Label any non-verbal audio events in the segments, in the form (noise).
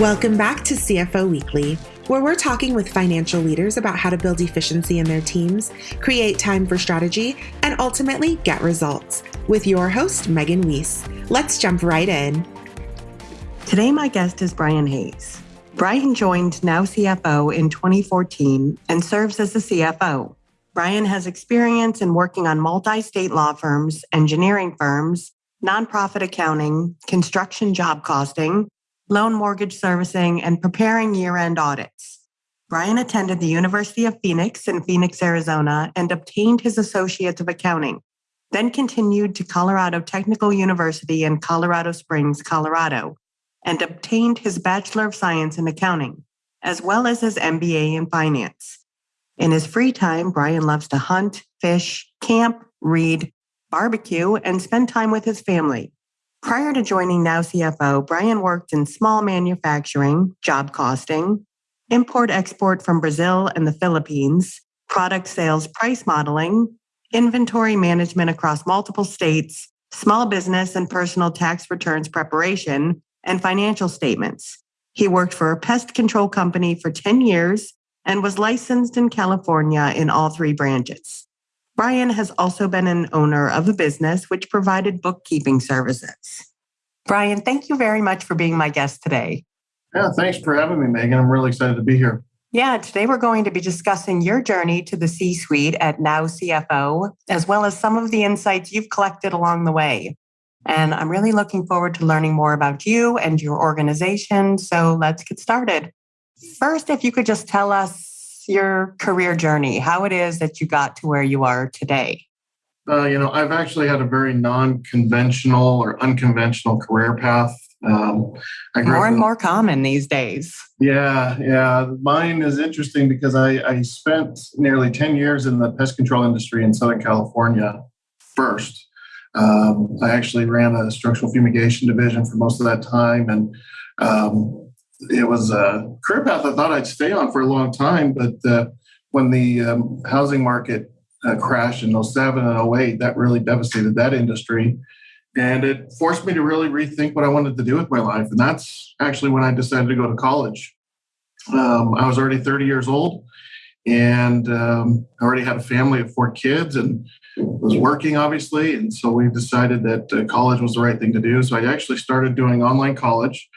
Welcome back to CFO Weekly, where we're talking with financial leaders about how to build efficiency in their teams, create time for strategy, and ultimately get results. With your host, Megan Weiss. Let's jump right in. Today, my guest is Brian Hayes. Brian joined Now CFO in 2014 and serves as the CFO. Brian has experience in working on multi state law firms, engineering firms, nonprofit accounting, construction job costing, loan mortgage servicing, and preparing year end audits. Brian attended the University of Phoenix in Phoenix, Arizona, and obtained his Associate of Accounting, then continued to Colorado Technical University in Colorado Springs, Colorado, and obtained his Bachelor of Science in Accounting, as well as his MBA in Finance. In his free time, Brian loves to hunt, fish, camp, read, barbecue, and spend time with his family. Prior to joining Now CFO, Brian worked in small manufacturing, job costing, import export from Brazil and the Philippines, product sales price modeling, inventory management across multiple states, small business and personal tax returns preparation, and financial statements. He worked for a pest control company for 10 years and was licensed in California in all three branches. Brian has also been an owner of a business which provided bookkeeping services. Brian, thank you very much for being my guest today. Yeah, thanks for having me, Megan. I'm really excited to be here. Yeah, today we're going to be discussing your journey to the C suite at Now CFO, as well as some of the insights you've collected along the way. And I'm really looking forward to learning more about you and your organization. So let's get started. First, if you could just tell us your career journey, how it is that you got to where you are today. Uh, you know, I've actually had a very non-conventional or unconventional career path. Um, more and more common these days. Yeah, yeah. Mine is interesting because I, I spent nearly 10 years in the pest control industry in Southern California first. Um, I actually ran a structural fumigation division for most of that time. And um, it was a career path I thought I'd stay on for a long time. But uh, when the um, housing market uh, crashed in 07 and 08, that really devastated that industry. And it forced me to really rethink what I wanted to do with my life. And that's actually when I decided to go to college. Um, I was already 30 years old and um, I already had a family of four kids and was working, obviously. And so we decided that uh, college was the right thing to do. So I actually started doing online college.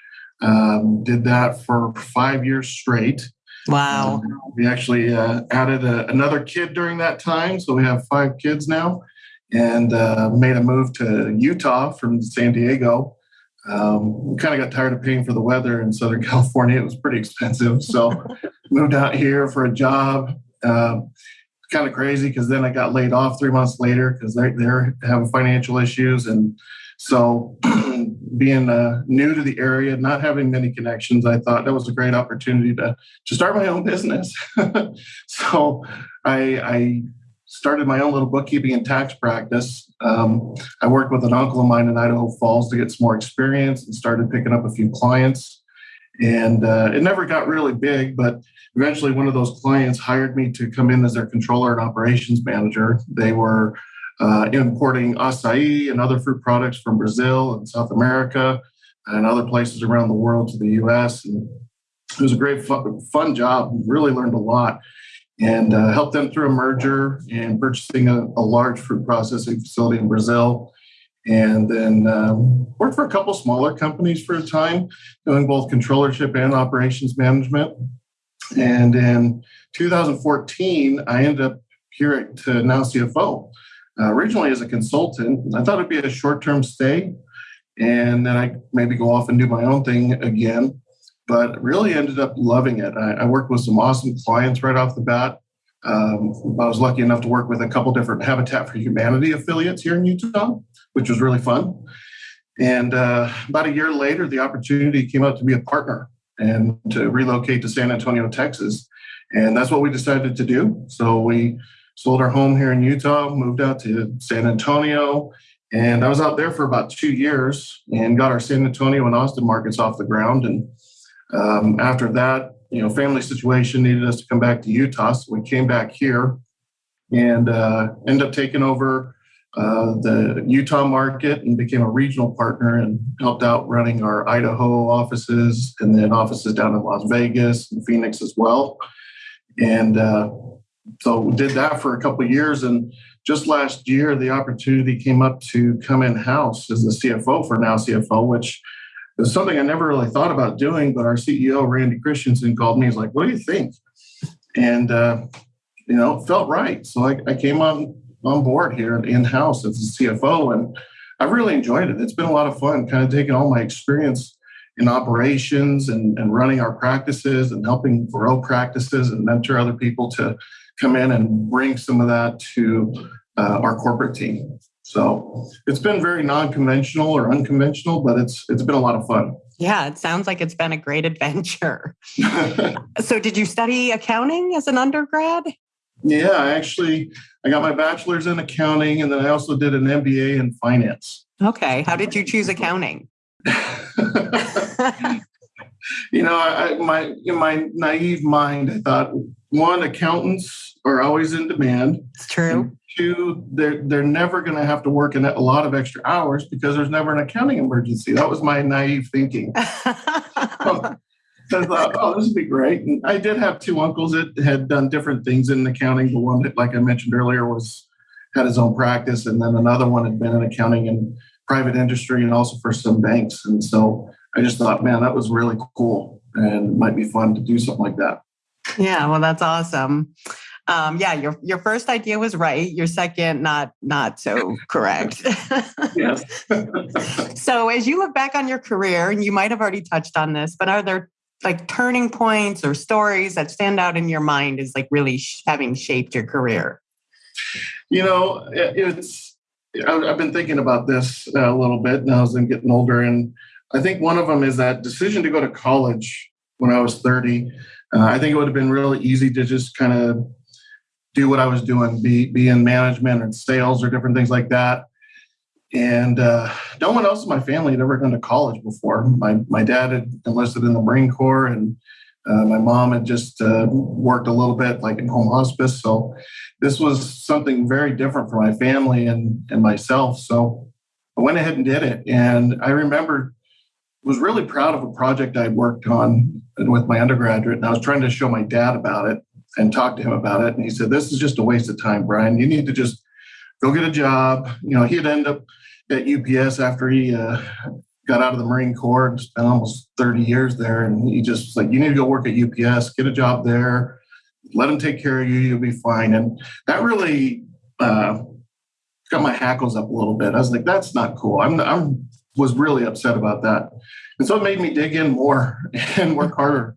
Um, did that for five years straight. Wow. Um, we actually uh, added a, another kid during that time. So we have five kids now and uh, made a move to Utah from San Diego. Um, we kind of got tired of paying for the weather in Southern (laughs) California. It was pretty expensive. So (laughs) moved out here for a job. Uh, kind of crazy because then I got laid off three months later because they're, they're having financial issues. And so (clears throat) being uh, new to the area, not having many connections, I thought that was a great opportunity to to start my own business. (laughs) so I, I, started my own little bookkeeping and tax practice. Um, I worked with an uncle of mine in Idaho Falls to get some more experience and started picking up a few clients. And uh, it never got really big, but eventually one of those clients hired me to come in as their controller and operations manager. They were uh, importing acai and other fruit products from Brazil and South America and other places around the world to the US. And it was a great, fun, job. Really learned a lot and uh, helped them through a merger and purchasing a, a, large fruit processing facility in Brazil. And then um, worked for a couple smaller companies for a time, doing both controllership and operations management. And in 2014, I ended up here at Now CFO uh, originally as a consultant. I thought it'd be a short term stay and then I maybe go off and do my own thing again. But really ended up loving it. I, I worked with some awesome clients right off the bat. Um, I was lucky enough to work with a couple different Habitat for Humanity affiliates here in Utah, which was really fun. And uh, about a year later, the opportunity came out to be a partner and to relocate to San Antonio, Texas. And that's what we decided to do. So we sold our home here in Utah, moved out to San Antonio, and I was out there for about two years and got our San Antonio and Austin markets off the ground. And um, after that, you know, family situation needed us to come back to Utah, so we came back here and uh, ended up taking over uh, the Utah market and became a regional partner and helped out running our Idaho offices and then offices down in Las Vegas and Phoenix as well. And uh, so we did that for a couple years. And just last year, the opportunity came up to come in house as the CFO for Now CFO, which is something I never really thought about doing. But our CEO, Randy Christensen, called me. He's like, What do you think? And, uh, you know, felt right. So I, I came on on board here in house as the CFO, and I've really enjoyed it. It's been a lot of fun, kind of taking all my experience in operations and, and running our practices and helping grow practices and mentor other people to come in and bring some of that to uh, our corporate team. So it's been very non-conventional or unconventional, but it's it's been a lot of fun. Yeah, it sounds like it's been a great adventure. (laughs) so did you study accounting as an undergrad? Yeah, I actually I got my bachelor's in accounting and then I also did an MBA in finance. Okay. How did you choose accounting? (laughs) (laughs) you know, I, my in my naive mind, I thought one, accountants are always in demand. It's true. two, they're they're never going to have to work in a lot of extra hours because there's never an accounting emergency. That was my naive thinking. So (laughs) I thought, oh, this would be great. And I did have two uncles that had done different things in accounting. The one that, like I mentioned earlier, was had his own practice, and then another one had been in accounting and private industry, and also for some banks. And so I just thought, man, that was really cool, and it might be fun to do something like that. Yeah, well, that's awesome. Um, yeah, your your first idea was right. Your second, not not so (laughs) correct. yes. (laughs) (laughs) so, as you look back on your career, and you might have already touched on this, but are there like turning points or stories that stand out in your mind as like really sh- having shaped your career? You know, it's I've been thinking about this a little bit now as I'm getting older, and I think one of them is that decision to go to college when I was 30. Uh, I think it would have been really easy to just kind of do what I was doing, be be in management and sales or different things like that. And uh, no one else in my family had ever gone to college before. My my dad had enlisted in the Marine Corps, and uh, my mom had just uh, worked a little bit, like in home hospice. So this was something very different for my family and and myself. So I went ahead and did it. And I remember was really proud of a project I'd worked on with my undergraduate, and I was trying to show my dad about it and talk to him about it. And he said, "This is just a waste of time, Brian. You need to just go get a job." You know, he'd end up at UPS after he uh, got out of the Marine Corps and spent almost 30 years there. And he just like, you need to go work at UPS, get a job there, let them take care of you, you'll be fine. And that really uh, got my hackles up a little bit. I was like, that's not cool. I'm, I'm was really upset about that. And so it made me dig in more (laughs) and work harder.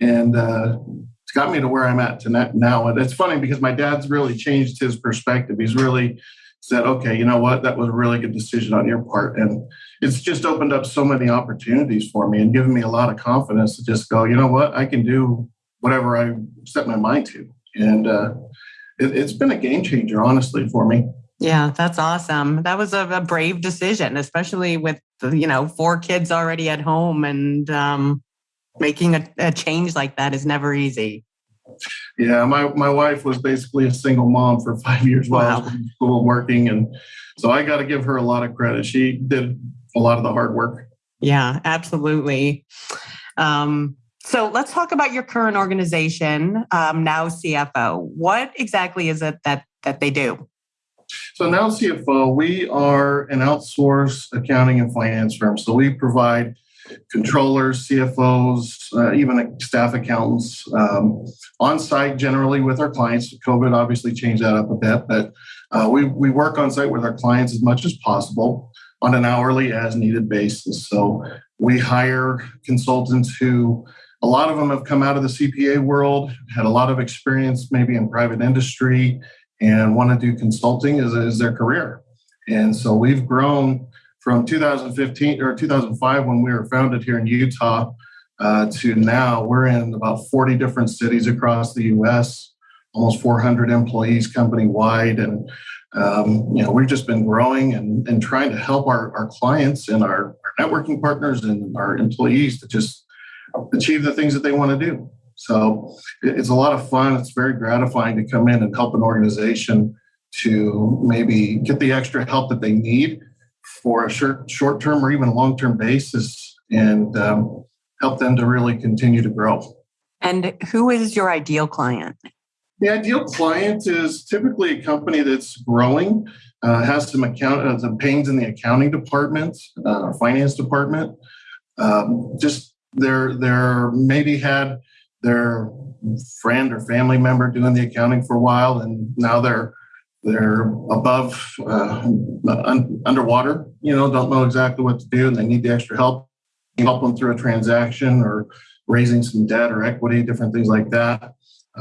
And uh, it's got me to where I'm at to now. And it's funny because my dad's really changed his perspective. He's really said, okay, you know what, that was a really good decision on your part. And it's just opened up so many opportunities for me and given me a lot of confidence to just go, you know what, I can do whatever I set my mind to. And uh, it, has been a game changer, honestly, for me. Yeah, that's awesome. That was a, a brave decision, especially with you know four kids already at home, and um, making a, a change like that is never easy. Yeah, my, my wife was basically a single mom for (laughs) five years while wow. I was in school working. And so I got to give her a lot of credit. She did a lot of the hard work. Yeah, absolutely. Um, so let's talk about your current organization, um, Now CFO. What exactly is it that, that they do? So Now CFO, we are an outsourced accounting and finance firm. So we provide controllers, CFOs, uh, even staff accountants um, on site generally with our clients. COVID obviously changed that up a bit, but uh, we, we work on site with our clients as much as possible on an hourly as needed basis. So we hire consultants who a lot of them have come out of the CPA world, had a lot of experience maybe in private industry, and want to do consulting as, as their career. And so we've grown from 2015 or 2005 when we were founded here in Utah uh, to now, we're in about 40 different cities across the U.S. Almost 400 employees company wide, and um, you know we've just been growing and, and trying to help our, our clients and our, our networking partners and our employees to just achieve the things that they want to do. So it's a lot of fun. It's very gratifying to come in and help an organization to maybe get the extra help that they need for a short short term or even long term basis and um, help them to really continue to grow. And who is your ideal client? The ideal client is typically a company that's growing, uh, has some account, uh, some pains in the accounting department, uh, finance department. Um, just they're they're maybe had their friend or family member doing the accounting for a while, and now they're they're above uh, un- underwater. You know, don't know exactly what to do, and they need the extra help. Help them through a transaction or raising some debt or equity, different things like that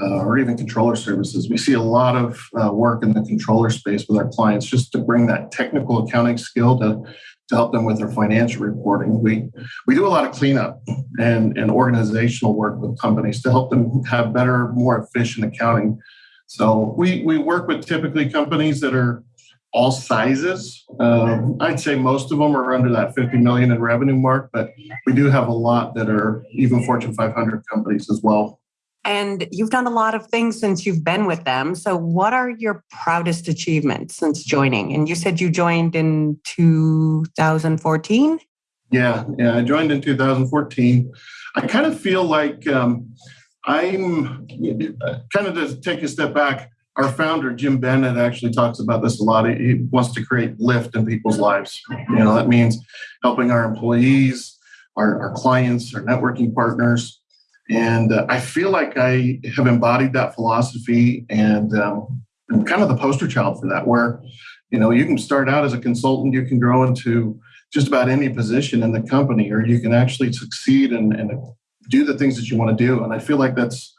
uh, or even controller services. We see a lot of uh, work in the controller space with our clients just to bring that technical accounting skill to, to help them with their financial reporting. We, we do a lot of cleanup and, and organizational work with companies to help them have better, more efficient accounting. So we, we work with typically companies that are all sizes. Um, I'd say most of them are under that 50 million in revenue mark, but we do have a lot that are even Fortune 500 companies as well. And you've done a lot of things since you've been with them. So, what are your proudest achievements since joining? And you said you joined in 2014? Yeah, yeah, I joined in 2014. I kind of feel like um, I'm kind of to take a step back. Our founder, Jim Bennett, actually talks about this a lot. He wants to create lift in people's lives. You know, that means helping our employees, our, our clients, our networking partners, and uh, I feel like I have embodied that philosophy and um, I'm kind of the poster child for that, where, you know, you can start out as a consultant, you can grow into just about any position in the company, or you can actually succeed and, and do the things that you want to do. And I feel like that's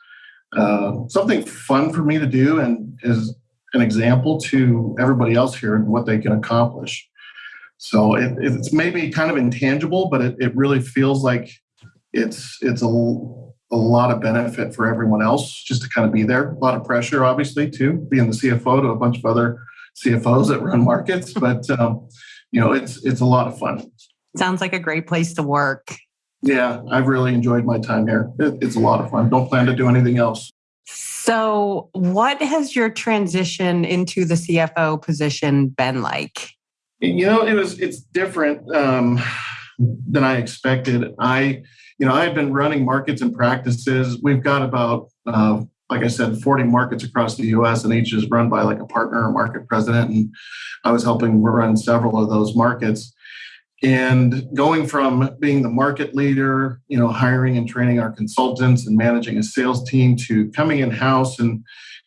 uh, something fun for me to do and is an example to everybody else here and what they can accomplish. So it, it's maybe kind of intangible, but it, it really feels like it's it's a a lot of benefit for everyone else just to kind of be there. A lot of pressure, obviously, too, being the CFO to a bunch of other CFOs that run markets. (laughs) But um, you know, it's it's a lot of fun. Sounds like a great place to work. Yeah, I've really enjoyed my time here. It, it's a lot of fun. Don't plan to do anything else. So, what has your transition into the CFO position been like? You know, it was it's different um, than I expected. I you know, I had been running markets and practices. We've got about, uh, like I said, 40 markets across the US, and each is run by like a partner or market president. And I was helping run several of those markets. And going from being the market leader, you know, hiring and training our consultants and managing a sales team to coming in house and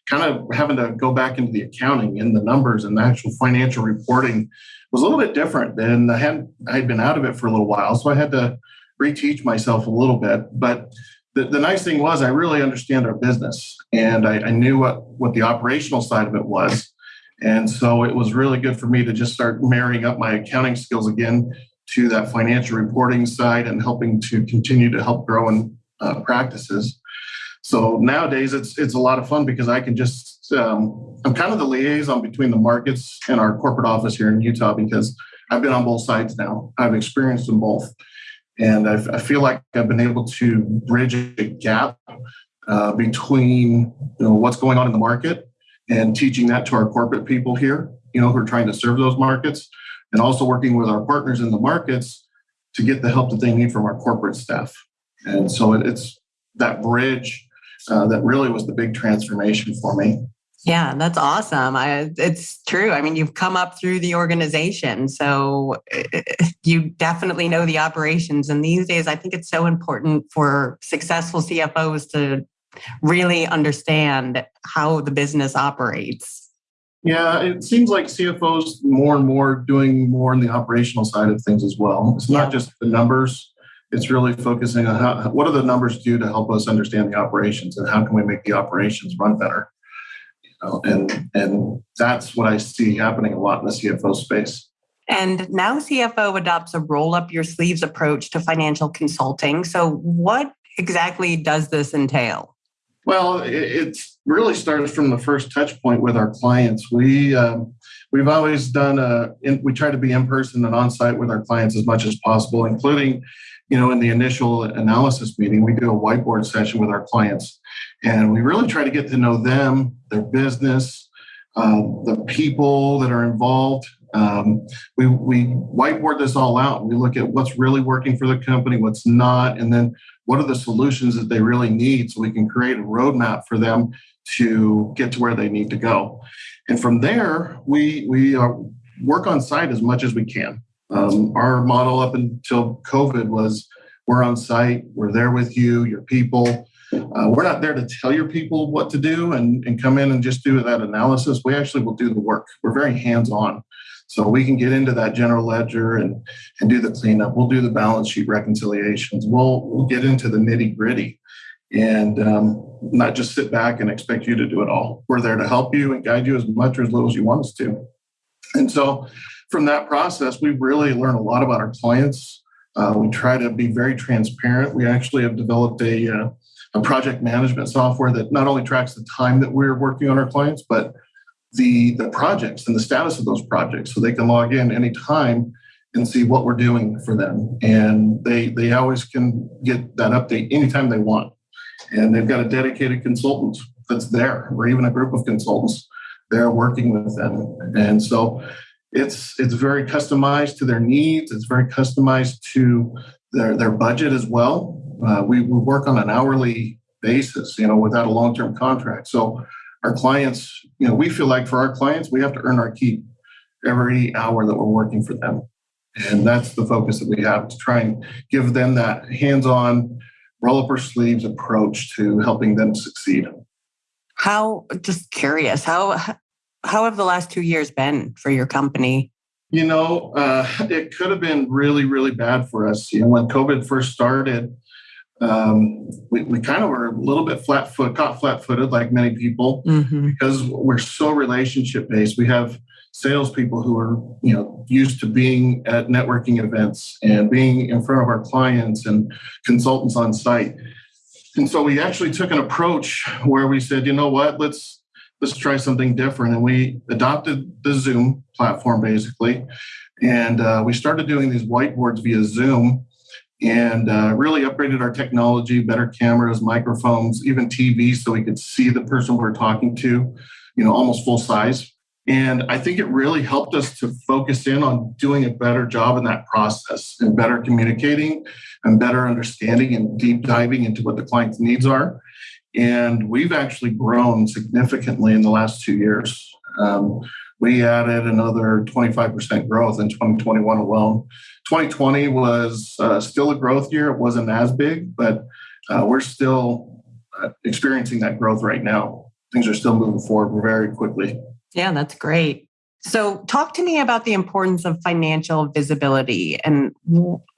kind of having to go back into the accounting and the numbers and the actual financial reporting was a little bit different. And I had I had been out of it for a little while, so I had to reteach myself a little bit. But the, the nice thing was I really understand our business and I, I knew what, what the operational side of it was. And so it was really good for me to just start marrying up my accounting skills again to that financial reporting side and helping to continue to help grow in uh, practices. So nowadays it's it's a lot of fun because I can just um, I'm kind of the liaison between the markets and our corporate office here in Utah because I've been on both sides now. I've experienced them both. And I, I feel like I've been able to bridge a gap uh, between you know, what's going on in the market and teaching that to our corporate people here, you know, who are trying to serve those markets, and also working with our partners in the markets to get the help that they need from our corporate staff. And so it's that bridge uh, that really was the big transformation for me. Yeah, that's awesome. I, it's true. I mean, you've come up through the organization, so eh, you definitely know the operations. And these days, I think it's so important for successful CFOs to really understand how the business operates. Yeah, it seems like CFOs more and more doing more in the operational side of things as well. It's not just the numbers. It's really focusing on how, what do the numbers do to help us understand the operations and how can we make the operations run better know, and and that's what I see happening a lot in the CFO space. And now CFO adopts a roll up your sleeves approach to financial consulting. So, what exactly does this entail? Well, it really starts from the first touch point with our clients. We um, we've always done a we try to be in person and on site with our clients as much as possible, including you know in the initial analysis meeting we do a whiteboard session with our clients and we really try to get to know them, their business, uh, the people that are involved. Um, we, we whiteboard this all out. We look at what's really working for the company, what's not, and then what are the solutions that they really need so we can create a roadmap for them to get to where they need to go. And from there, we, we uh, work on site as much as we can. Um, our model up until COVID was we're on site, we're there with you, your people. Uh, we're not there to tell your people what to do and, and come in and just do that analysis. We actually will do the work. We're very hands on. So we can get into that general ledger and, and do the cleanup. We'll do the balance sheet reconciliations. We'll, we'll get into the nitty gritty and um, not just sit back and expect you to do it all. We're there to help you and guide you as much or as little as you want us to. And so from that process, we really learn a lot about our clients. Uh, we try to be very transparent. We actually have developed a, uh, a project management software that not only tracks the time that we're working on our clients, but the, the projects and the status of those projects so they can log in anytime and see what we're doing for them. And they, they always can get that update anytime they want. And they've got a dedicated consultant that's there, or even a group of consultants there working with them. And so it's it's very customized to their needs. It's very customized to their, their budget as well. Uh, we, we work on an hourly basis, you know, without a long-term contract. So our clients, you know, we feel like for our clients, we have to earn our keep every hour that we're working for them. And that's the focus that we have to try and give them that hands-on, roll up our sleeves approach to helping them succeed. How just curious, how how have the last two years been for your company? You know, uh, it could have been really, really bad for us. You know, when COVID first started, um, we, we kind of were a little bit flat foot, caught flat footed like many people mm-hmm. because we're so relationship based. We have salespeople who are, you know, used to being at networking events and being in front of our clients and consultants on site. And so we actually took an approach where we said, you know what, let's let's try something different. And we adopted the Zoom platform basically. And uh, we started doing these whiteboards via Zoom and uh, really upgraded our technology, better cameras, microphones, even TV, so we could see the person we're talking to, you know, almost full size. And I think it really helped us to focus in on doing a better job in that process and better communicating and better understanding and deep diving into what the client's needs are. And we've actually grown significantly in the last two years. Um, we added another 25% growth in 2021 alone. 2020 was uh, still a growth year. It wasn't as big, but uh, we're still uh, experiencing that growth right now. Things are still moving forward very quickly. Yeah, that's great. So, talk to me about the importance of financial visibility and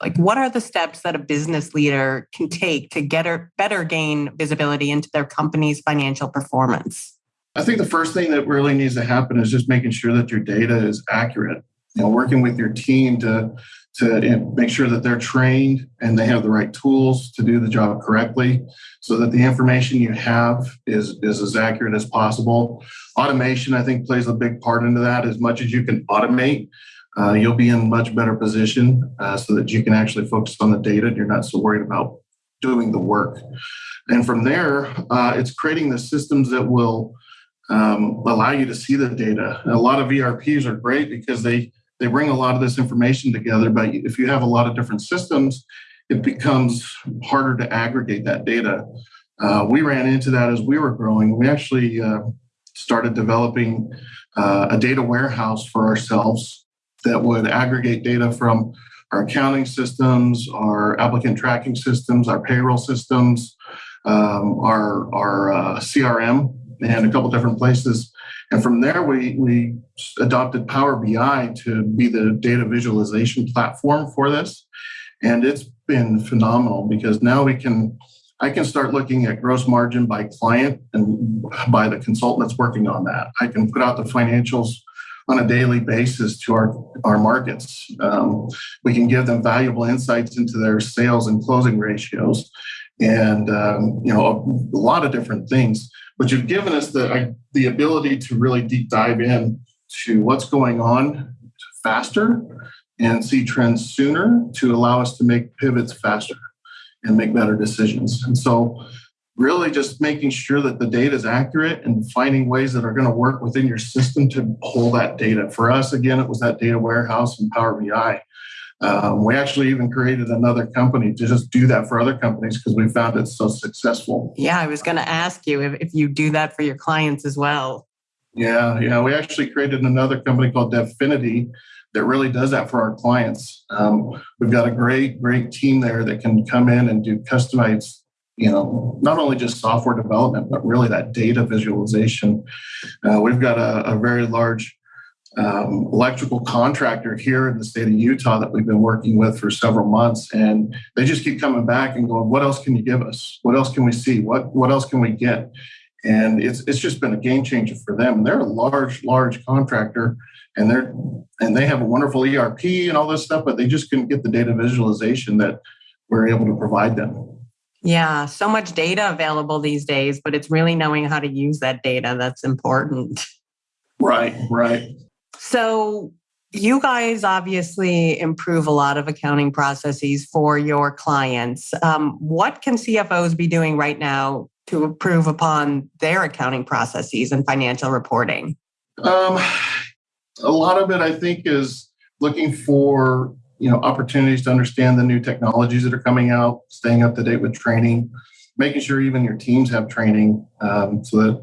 like what are the steps that a business leader can take to get or better gain visibility into their company's financial performance? I think the first thing that really needs to happen is just making sure that your data is accurate. You know, working with your team to to make sure that they're trained and they have the right tools to do the job correctly so that the information you have is, is as accurate as possible. Automation, I think, plays a big part into that. As much as you can automate, uh, you'll be in much better position uh, so that you can actually focus on the data and you're not so worried about doing the work. And from there, uh, it's creating the systems that will um, allow you to see the data. a lot of ERPs are great because they they bring a lot of this information together. But if you have a lot of different systems, it becomes harder to aggregate that data. Uh, we ran into that as we were growing. We actually uh, started developing uh, a data warehouse for ourselves that would aggregate data from our accounting systems, our applicant tracking systems, our payroll systems, um, our, our uh, CRM, and a couple different places and from there, we, we adopted Power BI to be the data visualization platform for this. And it's been phenomenal because now we can, I can start looking at gross margin by client and by the consultant that's working on that. I can put out the financials on a daily basis to our, our markets. Um, we can give them valuable insights into their sales and closing ratios and um, you know a, a, lot of different things but you've given us the the ability to really deep dive in to what's going on faster and see trends sooner to allow us to make pivots faster and make better decisions and so really just making sure that the data is accurate and finding ways that are going to work within your system to pull that data. For us, again, it was that data warehouse and Power BI. Um, we actually even created another company to just do that for other companies because we found it so successful. Yeah, I was going to ask you if, if you do that for your clients as well. Yeah, yeah. We actually created another company called Devfinity that really does that for our clients. Um, we've got a great, great team there that can come in and do customized, you know, not only just software development, but really that data visualization. Uh, we've got a, a very large um, electrical contractor here in the state of Utah that we've been working with for several months, and they just keep coming back and going, "What else can you give us? What else can we see? What what else can we get?" And it's it's just been a game changer for them. And they're a large large contractor, and they're and they have a wonderful ERP and all this stuff, but they just couldn't get the data visualization that we're able to provide them. Yeah, so much data available these days, but it's really knowing how to use that data that's important. Right, right. So, you guys obviously improve a lot of accounting processes for your clients. Um, what can CFOs be doing right now to improve upon their accounting processes and financial reporting? Um, a lot of it, I think, is looking for you know opportunities to understand the new technologies that are coming out, staying up to date with training, making sure even your teams have training um, so that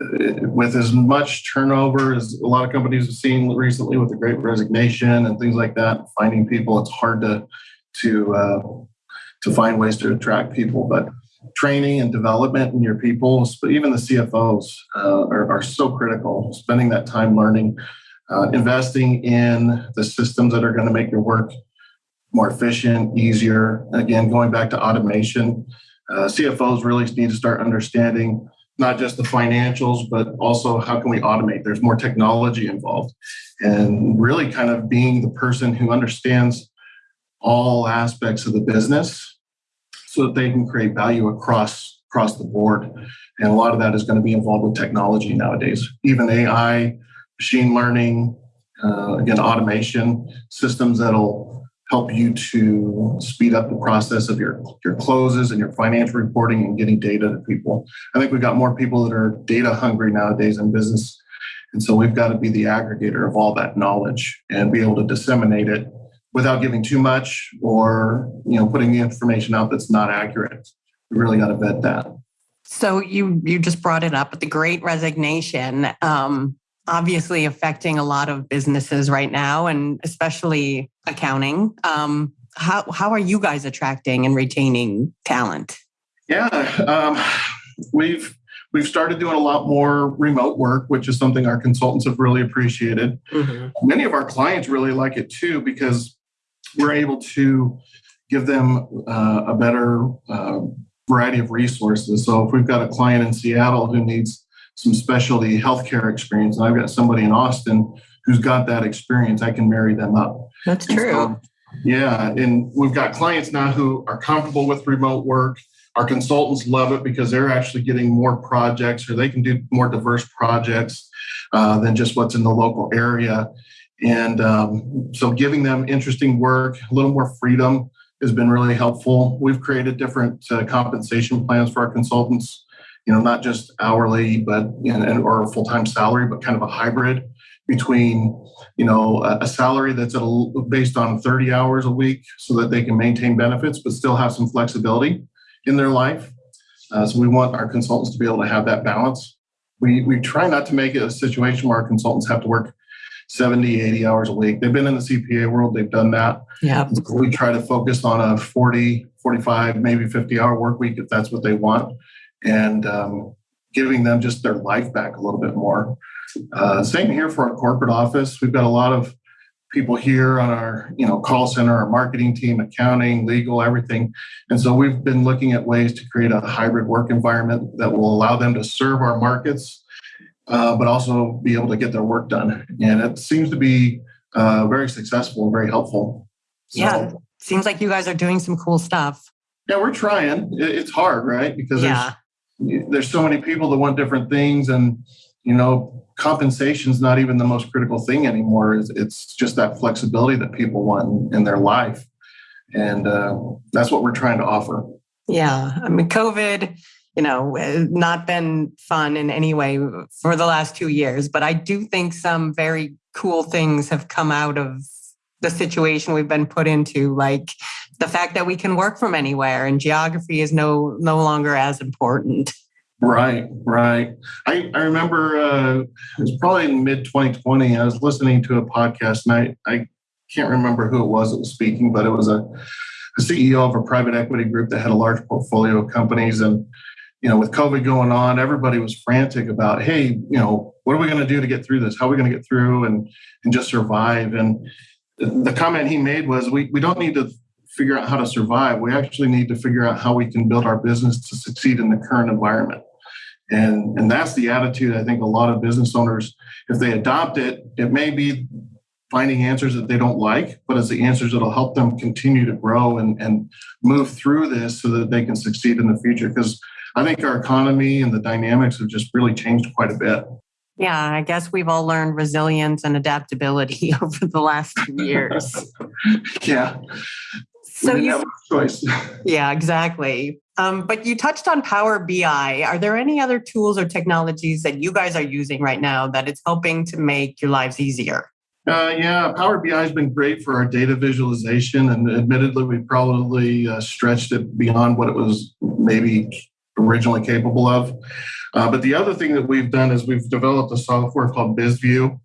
with as much turnover as a lot of companies have seen recently with the great resignation and things like that finding people it's hard to to uh, to find ways to attract people. But training and development in your people but even the cfos uh, are, are, so critical. Spending that time learning uh, investing in the systems that are going to make your work more efficient easier. Again going back to automation uh, cfos really need to start understanding not just the financials, but also how can we automate? There's more technology involved. And really kind of being the person who understands all aspects of the business so that they can create value across across the board. And a lot of that is going to be involved with technology nowadays, even AI, machine learning, uh, again, automation systems that'll help you to speed up the process of your, your closes and your financial reporting and getting data to people. I think we've got more people that are data hungry nowadays in business. And so we've got to be the aggregator of all that knowledge and be able to disseminate it without giving too much or you know putting the information out that's not accurate. We really got to vet that. So you you just brought it up, with the Great Resignation. Um, obviously affecting a lot of businesses right now, and especially accounting. Um, how how are you guys attracting and retaining talent? Yeah, um, we've we've started doing a lot more remote work, which is something our consultants have really appreciated. Mm-hmm. Many of our clients really like it too because we're able to give them uh, a better uh, variety of resources. So if we've got a client in Seattle who needs some specialty healthcare experience, and I've got somebody in Austin who's got that experience, I can marry them up. That's true. So, yeah, and we've got clients now who are comfortable with remote work. Our consultants love it because they're actually getting more projects, or they can do more diverse projects uh, than just what's in the local area. And um, so, giving them interesting work, a little more freedom has been really helpful. We've created different uh, compensation plans for our consultants you know, not just hourly, but you know, or full time salary, but kind of a hybrid between you know a, salary that's a, based on 30 hours a week so that they can maintain benefits but still have some flexibility in their life. Uh, so we want our consultants to be able to have that balance. We we try not to make it a situation where our consultants have to work 70 80 hours a week. They've been in the cpa world they've done that. Yeah. We try to focus on a 40 45 maybe 50 hour work week if that's what they want and um, giving them just their life back a little bit more. Uh, same here for our corporate office. We've got a lot of people here on our you know call center, our marketing team, accounting, legal, everything. And so we've been looking at ways to create a hybrid work environment that will allow them to serve our markets, uh, but also be able to get their work done. And it seems to be uh, very successful and very helpful. So, yeah, seems like you guys are doing some cool stuff. Yeah, we're trying. It's hard, right? Because yeah there's so many people that want different things and you know compensation is not even the most critical thing anymore. It's, just that flexibility that people want in, their life. And uh, that's what we're trying to offer. Yeah. I mean covid you know, not been fun in any way for the last two years. But I do think some very cool things have come out of the situation we've been put into, like the fact that we can work from anywhere and geography is no no longer as important. Right, right. I, I remember uh, it was probably in mid 2020. I was listening to a podcast and I, I can't remember who it was that was speaking, but it was a, a CEO of a private equity group that had a large portfolio of companies. And, you know, with COVID going on, everybody was frantic about, hey, you know, what are we going to do to get through this? How are we going to get through and, and just survive? And the comment he made was, we, we don't need to figure out how to survive. We actually need to figure out how we can build our business to succeed in the current environment. And, and that's the attitude I think a lot of business owners, if they adopt it, it may be finding answers that they don't like, but it's the answers that'll help them continue to grow and, and move through this so that they can succeed in the future. Because I think our economy and the dynamics have just really changed quite a bit. Yeah, I guess we've all learned resilience and adaptability (laughs) over the last two years. (laughs) yeah. So you have choice. (laughs) Yeah, exactly. Um, but you touched on Power BI. Are there any other tools or technologies that you guys are using right now that it's helping to make your lives easier? Uh, yeah, Power BI has been great for our data visualization, and admittedly, we probably uh, stretched it beyond what it was maybe originally capable of. Uh, but the other thing that we've done is we've developed a software called BizView,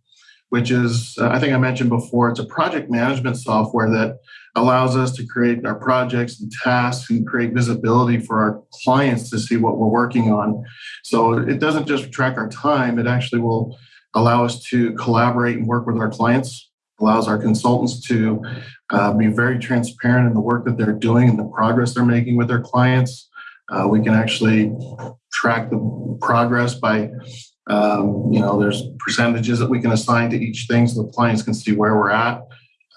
which is, uh, I think I mentioned before, it's a project management software that allows us to create our projects and tasks and create visibility for our clients to see what we're working on. So it doesn't just track our time, it actually will allow us to collaborate and work with our clients, allows our consultants to uh, be very transparent in the work that they're doing and the progress they're making with their clients. Uh, we can actually track the progress by um, you know there's percentages that we can assign to each thing so the clients can see where we're at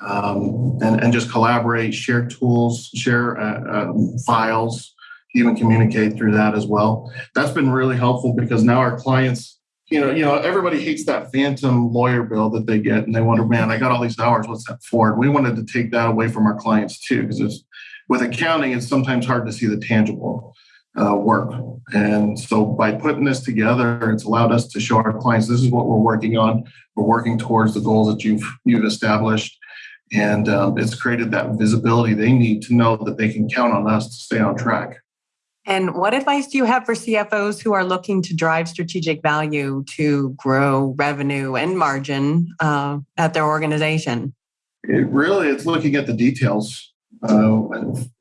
um, and, and just collaborate, share tools, share uh, um, files, even communicate through that as well. That's been really helpful because now our clients, you know, you know, everybody hates that phantom lawyer bill that they get, and they wonder, man, I got all these hours, what's that for? And we wanted to take that away from our clients too, because with accounting, it's sometimes hard to see the tangible. Uh, work. And so by putting this together, it's allowed us to show our clients this is what we're working on. We're working towards the goals that you've you've established, and um, it's created that visibility they need to know that they can count on us to stay on track. And what advice do you have for CFOs who are looking to drive strategic value to grow revenue and margin uh, at their organization? It really, it's looking at the details. Uh,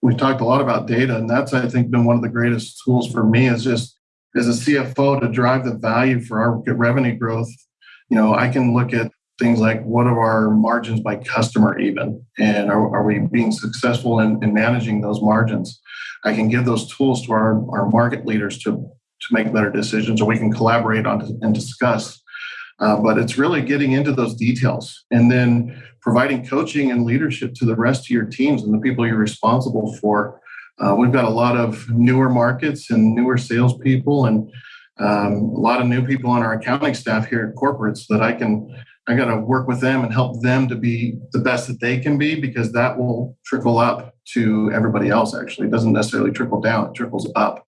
we've talked a lot about data, and that's I think been one of the greatest tools for me is just as a CFO to drive the value for our revenue growth. You know, I can look at things like what are our margins by customer even and are, are we being successful in, in, managing those margins? I can give those tools to our, our market leaders to, to make better decisions or we can collaborate on and discuss. Uh, but it's really getting into those details and then providing coaching and leadership to the rest of your teams and the people you're responsible for. Uh, we've got a lot of newer markets and newer salespeople and um, a lot of new people on our accounting staff here at corporates that I can I got to work with them and help them to be the best that they can be because that will trickle up to everybody else. Actually, it doesn't necessarily trickle down; it trickles up.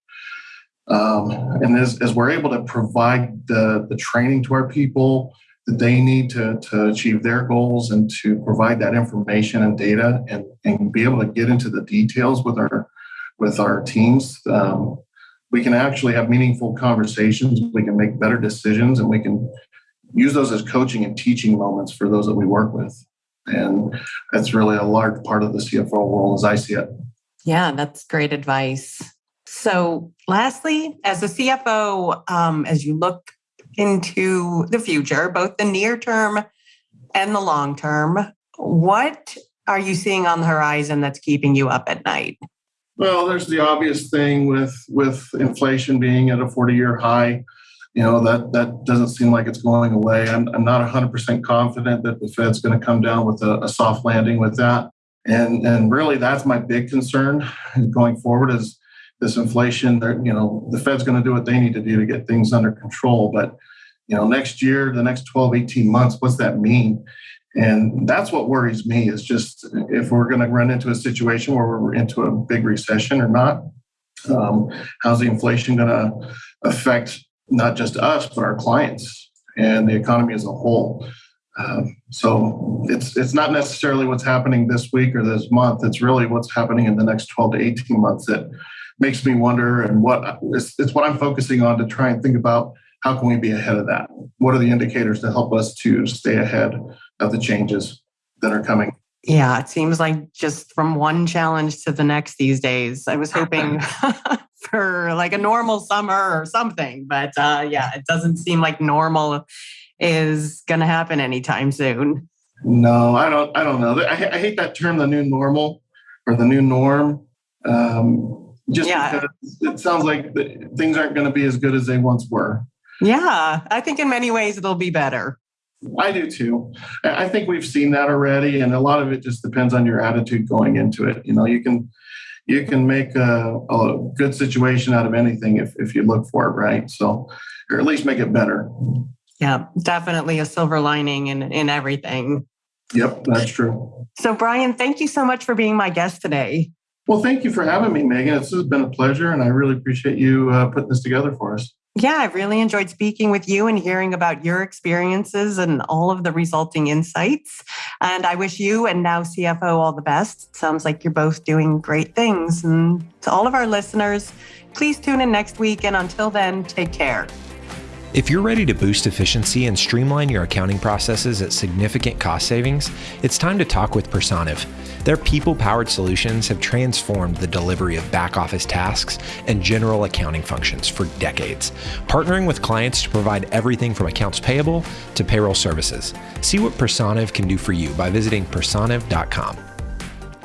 Um, and as, as we're able to provide the the training to our people that they need to, to achieve their goals and to provide that information and data and, and be able to get into the details with our with our teams um, we can actually have meaningful conversations we can make better decisions and we can use those as coaching and teaching moments for those that we work with. And that's really a large part of the CFO role as I see it. Yeah, that's great advice. So, lastly, as a CFO, um, as you look into the future, both the near term and the long term, what are you seeing on the horizon that's keeping you up at night? Well, there's the obvious thing with with inflation being at a 40 year high you know that that doesn't seem like it's going away. I'm, I'm not 100% confident that the Fed's going to come down with a, a, soft landing with that, and and really that's my big concern going forward is this inflation. You know, the Fed's going to do what they need to do to get things under control, but you know, next year, the next 12, 18 months, what's that mean? And that's what worries me is just if we're going to run into a situation where we're into a big recession or not. Um, how's the inflation going to affect not just us, but our clients and the economy as a whole? Um, so it's it's not necessarily what's happening this week or this month. It's really what's happening in the next 12 to 18 months that makes me wonder and what it's, it's what I'm focusing on to try and think about how can we be ahead of that? What are the indicators to help us to stay ahead of the changes that are coming? Yeah, it seems like just from one challenge to the next these days. I was hoping (laughs) for like a normal summer or something, but uh, yeah, it doesn't seem like normal is going to happen anytime soon. No, I don't. I don't know. I, I hate that term, the new normal or the new norm. Um, just yeah. because it sounds like things aren't going to be as good as they once were. Yeah, I think in many ways it'll be better. I do too. I think we've seen that already, and a lot of it just depends on your attitude going into it. You know, you can you can make a, a good situation out of anything if if you look for it right. So, or at least make it better. Yeah, definitely a silver lining in in everything. Yep, that's true. So, Brian, thank you so much for being my guest today. Well, thank you for having me, Megan. This has been a pleasure, and I really appreciate you uh, putting this together for us. Yeah, I really enjoyed speaking with you and hearing about your experiences and all of the resulting insights. And I wish you and now CFO all the best. Sounds like you're both doing great things. And to all of our listeners, please tune in next week. And until then, take care. If you're ready to boost efficiency and streamline your accounting processes at significant cost savings, it's time to talk with Personiv. Their people powered solutions have transformed the delivery of back office tasks and general accounting functions for decades, partnering with clients to provide everything from accounts payable to payroll services. See what Personiv can do for you by visiting personiv.com.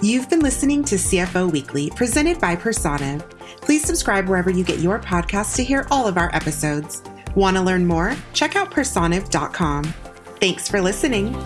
You've been listening to CFO Weekly, presented by Personiv. Please subscribe wherever you get your podcasts to hear all of our episodes. Want to learn more? Check out personiv.com. Thanks for listening.